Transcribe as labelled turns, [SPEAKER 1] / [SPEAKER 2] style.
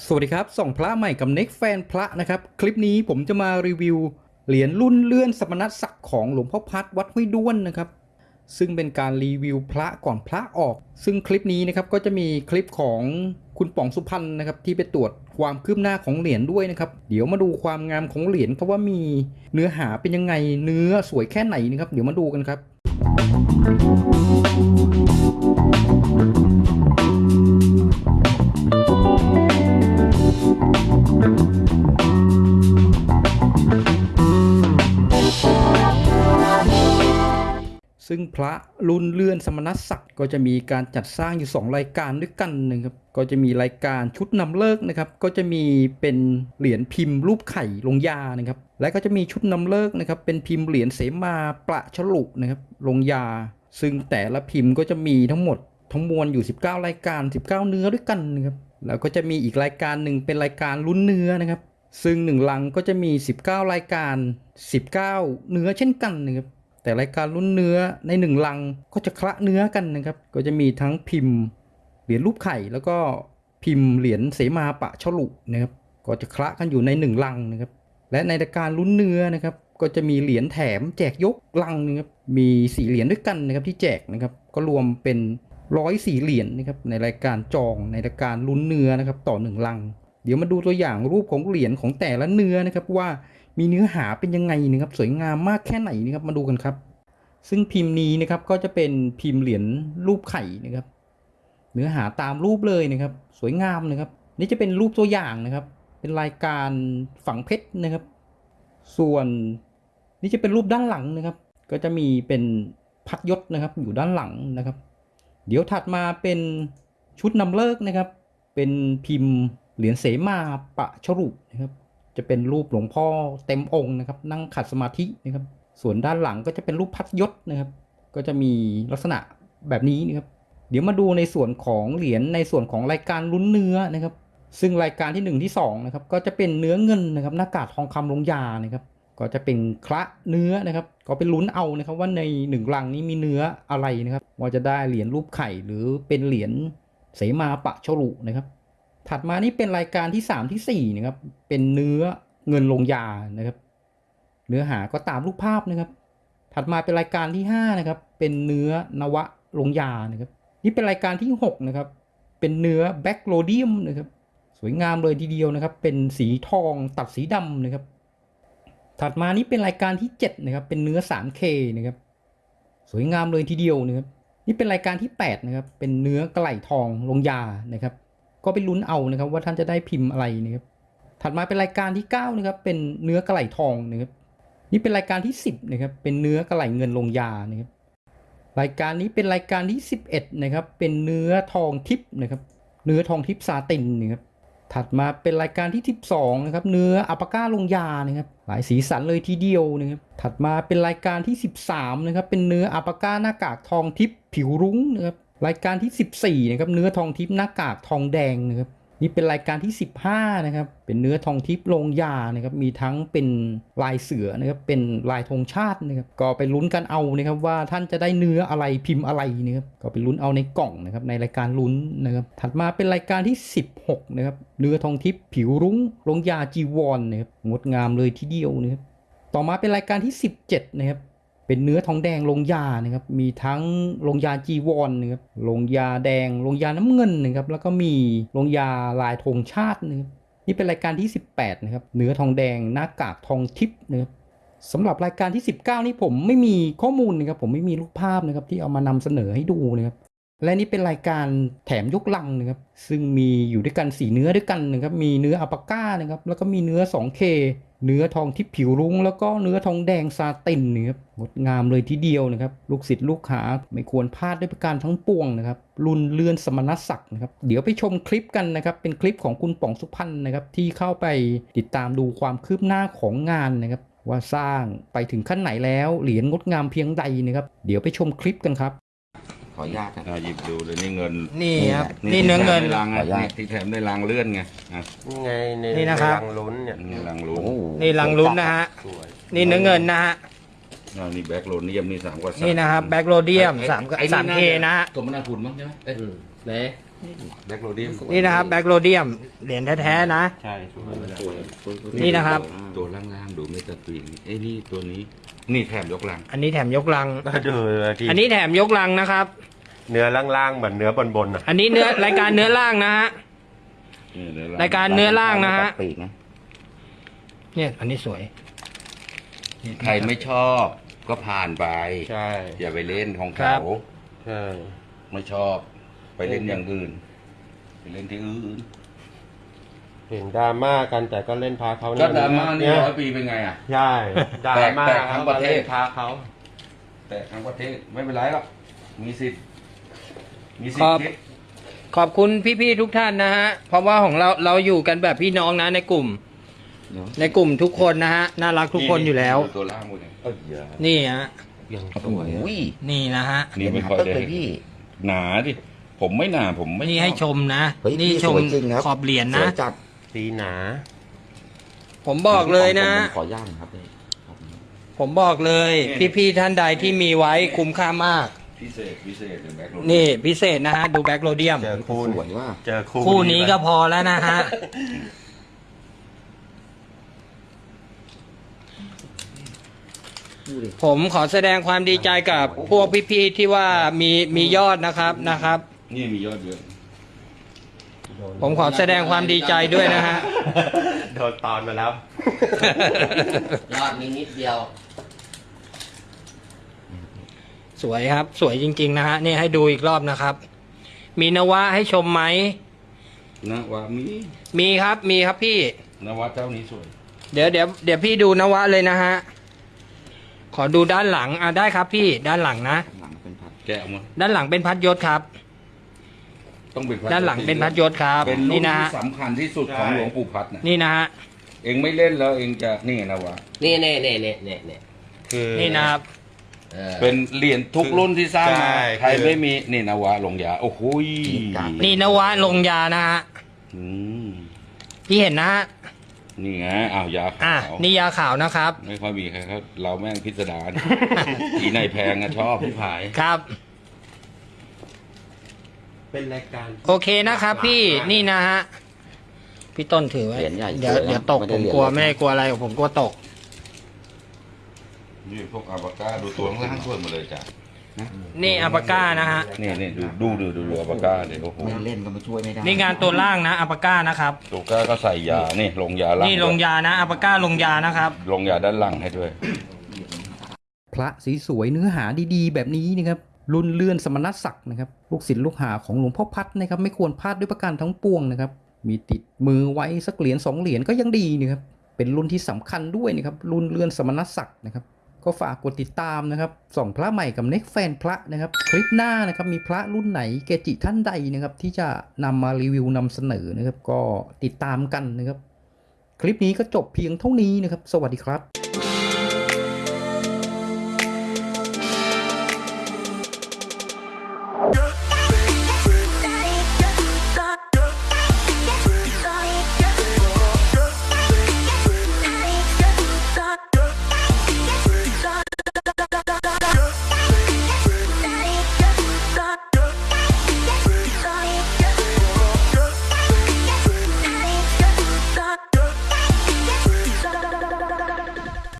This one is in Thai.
[SPEAKER 1] สวัสดีครับส่องพระใหม่กับเน็กแฟนพระนะครับ คลิปนี้ผมจะมารีวิว เหรียญรุ่นเลื่อนสมณศักดิ์ของหลวงพ่อพัดวัดห้วยด้วนนะครับ ซึ่งเป็นการรีวิวพระก่อนพระออก ซึ่งคลิปนี้นะครับก็จะมีคลิปของคุณป๋องสุพรรณนะครับที่ไปตรวจความคืบหน้าของเหรียญด้วยนะครับ เดี๋ยวมาดูความงามของเหรียญครับว่ามีเนื้อหาเป็นยังไงเนื้อสวยแค่ไหนนะครับ เดี๋ยวมาดูกันครับ ซึ่งพระรุ่นเลื่อนสมณศักดิ์ก็จะมีการจัดสร้างอยู่ 2 รายการด้วยกันนะครับก็จะมีรายการชุดนำเลิกนะครับ ก็จะมีเป็นเหรียญพิมพ์รูปไข่ลงยานะครับ และก็จะมีชุดนำเลิกนะครับ เป็นพิมพ์เหรียญเสมาประฉลุนะครับลงยา ซึ่งแต่ละพิมพ์ก็จะมีทั้งหมด ทั้งมวลอยู่ 19 รายการ 19 เนื้อด้วยกันนะครับแล้วก็จะมีอีกรายการหนึ่งเป็นรายการลุ้นเนื้อนะครับ ซึ่งหนึ่งลังก็จะมี 19 รายการ 19 เนื้อเช่นกันนะครับแต่รายการรุ่นเนื้อในหนึ่งลังก็จะคละเนื้อกันนะครับ ก็จะมีทั้งพิมพ์เหรียญรูปไข่แล้วก็พิมพ์เหรียญเสมาปะฉลุนะครับก็จะคละกันอยู่ในหนึ่งลังนะครับ และในรายการรุ่นเนื้อนะครับ ก็จะมีเหรียญแถมแจกยกลังนะครับมีสี่เหรียญด้วยกันนะครับที่แจกนะครับ ก็รวมเป็น ร้อยสี่เหรียญนะครับในรายการจองในรายการลุ้นเนื้อนะครับต่อหนึ่งลัง เดี๋ยวมาดูตัวอย่างรูปของเหรียญของแต่ละเนื้อนะครับว่ามีเนื้อหาเป็นยังไงนะครับสวยงามมากแค่ไหนนะครับมาดูกันครับ ซึ่งพิมพ์นี้นะครับก็จะเป็นพิมพ์เหรียญรูปไข่นะครับ เนื้อหาตามรูปเลยนะครับ สวยงามนะครับ นี่จะเป็นรูปตัวอย่างนะครับ เป็นรายการฝังเพชรนะครับ ส่วนนี่จะเป็นรูปด้านหลังนะครับ ก็จะมีเป็นพัดยศนะครับอยู่ด้านหลังนะครับ เดี๋ยวถัดมาเป็นชุดนำเลิกนะครับ เป็นพิมพ์เหรียญเสมาปะชรุนะครับ จะเป็นรูปหลวงพ่อเต็มองค์นะครับ นั่งขัดสมาธินะครับ ส่วนด้านหลังก็จะเป็นรูปพัดยศนะครับ ก็จะมีลักษณะแบบนี้นะครับ เดี๋ยวมาดูในส่วนของเหรียญในส่วนของรายการลุ้นเนื้อนะครับ ซึ่งรายการที่หนึ่งที่สองนะครับก็จะเป็นเนื้อเงินนะครับหน้ากากทองคำลงยานะครับ ก็จะเป็นคละเนื้อนะครับ ก็เป็นลุ้นเอานะครับว่าในหนึ่งลังนี้มีเนื้ออะไรนะครับว่าจะได้เหรียญรูปไข่หรือเป็นเหรียญเสมาปะฉลุนะครับ ถัดมานี่เป็นรายการที่ 3 ที่ 4 นะครับ เป็นเนื้อเงินลงยานะครับ เนื้อหาก็ตามรูปภาพนะครับ ถัดมาเป็นรายการที่5นะครับ เป็นเนื้อนวะลงยานะครับ นี่เป็นรายการที่6นะครับ เป็นเนื้อแบ็กโรเดียมนะครับ สวยงามเลยทีเดียวนะครับ เป็นสีทองตัดสีดำนะครับ ถัดมานี่เป็นรายการที่7นะครับเป็นเนื้อ 3K นะครับสวยงามเลยทีเดียวนะครับนี่เป็นรายการที่8นะครับเป็นเนื้อกระไหล่ทองลงยานะครับก็ไปลุ้นเอานะครับว่าท่านจะได้พิมพ์อะไรนะครับถัดมาเป็นรายการที่9นะครับเป็นเนื้อกระไหล่ทองนะครับนี่เป็นรายการที่ 10นะครับเป็นเนื้อกระไหล่เงินลงยานะครับรายการนี้เป็นรายการที่ 11นะครับเป็นเนื้อทองทิพย์นะครับเนื้อทองทิพย์ซาตินนะครับ ถัดมาเป็นรายการที่ 12 นะครับ เนื้ออัปปาก้าลงยานะครับ หลายสีสันเลยทีเดียวนะครับ ถัดมาเป็นรายการที่ 13 นะครับ เป็นเนื้ออัปปาก้าหน้ากากทองทิพย์ผิวรุ้งนะครับ รายการที่ 14 นะครับ เนื้อทองทิพย์หน้ากากทองแดงนะครับ นี่เป็นรายการที่ 15 นะครับ เป็นเนื้อทองทิพย์ลงยานะครับ มีทั้งเป็นลายเสือนะครับ เป็นลายธงชาตินะครับ ก็ไปลุ้นกันเอานะครับว่าท่านจะได้เนื้ออะไรพิมพ์อะไรนะครับ ก็ไปลุ้นเอาในกล่องนะครับ ในรายการลุ้นนะครับ ถัดมาเป็นรายการที่ 16 นะครับ เนื้อทองทิพย์ผิวรุ้งลงยาจีวรนนะครับ งดงามเลยทีเดียวนะครับ ต่อมาเป็นรายการที่ 17 นะครับ เป็นเนื้อทองแดงลงยานะครับ มีทั้งลงยาจีวรนะครับลงยาแดงลงยาน้ำเงินนะครับ แล้วก็มีลงยาลายธงชาตินะครับนี่เป็นรายการที่ 18นะครับเนื้อทองแดงหน้ากากทองทิพย์นะครับสำหรับรายการที่ 19 นี่ผมไม่มีข้อมูลนะครับผมไม่มีรูปภาพนะครับที่เอามานำเสนอให้ดูนะครับและนี่เป็นรายการแถมยกลังนะครับ ซึ่งมีอยู่ด้วยกันสีเนื้อด้วยกันนะครับ มีเนื้ออัปาก้านะครับ แล้วก็มีเนื้อ 2K เนื้อทองที่ผิวรุ้ง แล้วก็เนื้อทองแดงซาตินนะครับงดงามเลยทีเดียวนะครับ ลูกศิษย์ลูกหาไม่ควรพลาดด้วยประการทั้งปวงนะครับรุ่นเลื่อนสมณศักดิ์นะครับเดี๋ยวไปชมคลิปกันนะครับ เป็นคลิปของคุณป๋องสุพรรณนะครับ ที่เข้าไปติดตามดูความคืบหน้าของงานนะครับว่าสร้างไปถึงขั้นไหนแล้วเหรียญงดงามเพียงใดนะครับ เดี๋ยวไปชมคลิปกันครับ
[SPEAKER 2] ขออนุญาตนะ
[SPEAKER 3] อ่าหยิบดูเลยนี่เงิน
[SPEAKER 4] นี่ครับ
[SPEAKER 2] นี่
[SPEAKER 4] นี่เนื้อเงิน
[SPEAKER 3] ที่แถมในรัง
[SPEAKER 2] ขออนุญา
[SPEAKER 3] อะ
[SPEAKER 2] ต
[SPEAKER 3] นี่ที่แถมในรังเลื่อนไงอะ
[SPEAKER 4] นี่ไงใน
[SPEAKER 5] นี่นะครับ
[SPEAKER 4] ในรังลุ้นเนี่ย
[SPEAKER 3] นี่รังลุ้น
[SPEAKER 2] โอ้โห
[SPEAKER 5] นี่ลังลุ้นนะฮะ
[SPEAKER 4] สวย
[SPEAKER 5] นี่เนื้อเงินนะฮะ
[SPEAKER 3] อ่านี่แบ็คโลเนียมนี่สามกว่าสาม
[SPEAKER 5] นี่นะครับแบ็กโรเดียมสาม
[SPEAKER 3] ไอ้
[SPEAKER 5] สามเคา
[SPEAKER 3] จ
[SPEAKER 5] นะฮะ
[SPEAKER 3] สมนาคุณมั้งใช่ไหมเอ้ย
[SPEAKER 4] อืม
[SPEAKER 3] เละ แบ็กโรเดียม
[SPEAKER 5] นี่นะครับแบ็กโรเดียมเหรียญแท้ๆนะ
[SPEAKER 3] ใช่สวย
[SPEAKER 2] สวยสวย
[SPEAKER 5] นี่นะครับ
[SPEAKER 3] ตัวล่างๆดูไม่ตะตรีนเอ้ยนี่ตัวนี้ นี่แถมยกลัง
[SPEAKER 5] อันนี้แถมยกลัง
[SPEAKER 4] ดูที่
[SPEAKER 5] อันนี้แถมยกลังนะครับ
[SPEAKER 4] เนื้อล่างๆเหมือนเนื้อบนๆนะ
[SPEAKER 5] อันนี้เนื้อรายการเนื้อล่างนะฮะ
[SPEAKER 3] นี่เดี๋ยว
[SPEAKER 5] รายการเนื้อล่างนะฮะ
[SPEAKER 2] ปีกนะ
[SPEAKER 5] เนี่ย อันนี้สวยนี่
[SPEAKER 3] ใครไม่ชอบก็ผ่านไป
[SPEAKER 4] ใช่
[SPEAKER 3] อย่าไปเล่นของ
[SPEAKER 5] ครั
[SPEAKER 3] เขา
[SPEAKER 5] บ
[SPEAKER 4] ใช่
[SPEAKER 3] ไม่ชอบไป เล่นอย่างอื่น ไปเล่นที่อื่น
[SPEAKER 4] เห็นดราม่ากันแต่ก็เล่นพาเขา
[SPEAKER 3] ก็ดราม่านี่
[SPEAKER 4] เนี่ย
[SPEAKER 3] ร้อยปีเป็นไงอะ
[SPEAKER 4] ใช่ดราม่า
[SPEAKER 3] แตกทั้งประเทศ
[SPEAKER 4] ขาก็ล่นพาเขา
[SPEAKER 3] แต่ทั้งประเทศไม่เป็นไรหรอกมีสิทธิ์มีสิท
[SPEAKER 5] ครั
[SPEAKER 3] ธิ์
[SPEAKER 5] บ
[SPEAKER 3] คิด
[SPEAKER 5] ขอบคุณพี่ๆทุกท่านนะฮะ เพราะว่าของเราเราอยู่กันแบบพี่น้องนะในกลุ่ม
[SPEAKER 2] เนาะ
[SPEAKER 5] ในกลุ่มทุกคนนะฮะ น่ารักทุกคนอยู่แล้ว
[SPEAKER 3] ตัวล่างหมดเลยเอ้ยอย่า
[SPEAKER 5] นี่ฮะ
[SPEAKER 4] ยังส
[SPEAKER 2] โอ้
[SPEAKER 4] วย
[SPEAKER 2] โห
[SPEAKER 5] นี่นะฮะ
[SPEAKER 3] นี่ไม่ค่อย
[SPEAKER 2] เห็
[SPEAKER 3] ได้
[SPEAKER 2] นเลยพี่
[SPEAKER 3] หนาดิ ผมไม่หนาผมไม่
[SPEAKER 5] นี่ให้ชมนะ
[SPEAKER 2] เฮ้ย
[SPEAKER 5] นี่
[SPEAKER 2] พี่
[SPEAKER 5] ชม
[SPEAKER 2] สวยจริงครับ
[SPEAKER 5] ขอบเหรียญ
[SPEAKER 2] ส
[SPEAKER 5] นะ
[SPEAKER 2] วยจัด
[SPEAKER 4] สีหนา
[SPEAKER 5] ผมบอกเลยนะ
[SPEAKER 2] ผมขอย่างครับพี่ขอบคุณครับ
[SPEAKER 5] ผมบอกเลย พี่ๆท่านใดที่มีไว้คุ้มค่ามาก
[SPEAKER 3] พิเศษพิเศษเลยแบ็คโร
[SPEAKER 5] นี่พิเศษนะฮะ ดูแบ็กโรเดียม
[SPEAKER 4] เจอคู่
[SPEAKER 2] สวยว่า
[SPEAKER 4] เจอคู่
[SPEAKER 5] คู่นี้ก็พอแล้วนะฮะ
[SPEAKER 2] ดูดิ
[SPEAKER 5] ผมขอแสดงความดีใจกับพวกพี่ๆที่ว่ามีมียอดนะครับนะครับ
[SPEAKER 3] นี่มียอดเยอะ
[SPEAKER 5] ผมขอแสดงความดีใจด้วยนะฮะ
[SPEAKER 4] โดนตอนมาแล้ว
[SPEAKER 2] ยอดมีนิดเดียว
[SPEAKER 5] สวยครับ สวยจริง ๆ นะฮะ นี่ให้ดูอีกรอบนะครับ มีนวะให้ชมไหม
[SPEAKER 3] นะว่ามี
[SPEAKER 5] มีครับมีครับพี่
[SPEAKER 3] นวัดเจ้านี้สวย
[SPEAKER 5] เดี๋ยวเดี๋ยวเดี๋ยวพี่ดูนวะเลยนะฮะ ขอดูด้านหลังอะได้ครับพี่ด้านหลังนะ
[SPEAKER 2] หลังเป็นพัด
[SPEAKER 3] แกะออกมา
[SPEAKER 5] ด้านหลังเป็นพัดยศครับ
[SPEAKER 3] ต้องเป็นพั
[SPEAKER 5] ด้านหลังเป็นพัดยศครับ
[SPEAKER 3] เป็นรุ่
[SPEAKER 5] นี่
[SPEAKER 3] น
[SPEAKER 5] นะฮะ
[SPEAKER 3] ที่สำคัญที่สุดของ
[SPEAKER 4] ใช่
[SPEAKER 3] หลวงปู่พัดนะ
[SPEAKER 5] นี่นะฮะ
[SPEAKER 3] เองไม่เล่นแล้วเองจะนี่นะวะ
[SPEAKER 2] นี่เน่เน่เน่เน่เน่
[SPEAKER 4] คือ
[SPEAKER 5] นี่นะครับ
[SPEAKER 2] เออ
[SPEAKER 3] เป็นเหรียญทุกรุ่นที่สร้างมา
[SPEAKER 4] ใช่
[SPEAKER 3] ใคร
[SPEAKER 4] คือ
[SPEAKER 3] ไม่มีนี่นะวะลงยาโอ้โหย
[SPEAKER 5] นี่นวะลงยานะฮะ
[SPEAKER 3] อืม
[SPEAKER 5] พี่เห็นนะฮะ
[SPEAKER 3] นี่ไงอ้าวยา
[SPEAKER 5] อะ
[SPEAKER 3] ขาว
[SPEAKER 5] นี่ยาขาวนะครับ
[SPEAKER 3] ไม่ค่อยมีใครเขาเราแม่งพิสดาร อีไหนแพงอะชอบพี่ผาย
[SPEAKER 5] ครับ
[SPEAKER 4] เป็นรายการ
[SPEAKER 5] โอเคนะครับพี่นี่นะฮะพี่ต้นถือไว้
[SPEAKER 2] เหรียญใหญ่
[SPEAKER 5] เดี๋ยว
[SPEAKER 2] สวยนะ
[SPEAKER 5] เดี๋ยวตก
[SPEAKER 2] ไม่
[SPEAKER 5] ผ
[SPEAKER 2] ได้
[SPEAKER 5] ม
[SPEAKER 2] เหรียญ
[SPEAKER 5] กลัว
[SPEAKER 2] เล็ก
[SPEAKER 5] ไม่ได้กลัวอะไรผมกลัวตก
[SPEAKER 3] นี่พวกอาบาก้าดูตัวข้างล่างช่วยหมาเลยจ้ะ
[SPEAKER 5] นี่อัปปาก้านะฮะ
[SPEAKER 3] นี่นี่ดูดูดูดูดูอาบาก้าเลยโอ้โห
[SPEAKER 2] ไม่เล่นก็มาช่วยไม่ได้
[SPEAKER 5] นี่งานตัวล่างนะอัปปาก้านะครับ
[SPEAKER 3] ตัวก้าก็ใส่ยานี่ลงยาล่าง
[SPEAKER 5] นี่ลงยานะอัปปาก้าลงยานะครับ
[SPEAKER 3] ลงยาด้านหลังให้ด้วย
[SPEAKER 1] พระสีสวยเนื้อหาดีๆ แบบนี้นะครับ รุ่นเลื่อนสมณศักดิ์นะครับลูกศิษย์ลูกหาของหลวงพ่อพัดนะครับไม่ควรพลาดด้วยประการทั้งปวงนะครับมีติดมือไว้สักเหรียญสองเหรียญก็ยังดีนะครับเป็นรุ่นที่สำคัญด้วยนะครับรุ่นเลื่อนสมณศักดิ์นะครับก็ฝากกดติดตามนะครับส่องพระใหม่กับเน็กแฟนพระนะครับคลิปหน้านะครับมีพระรุ่นไหนเกจิท่านใดนะครับที่จะนำมารีวิวนำเสนอนะครับก็ติดตามกันนะครับคลิปนี้ก็จบเพียงเท่านี้นะครับ สวัสดีครับ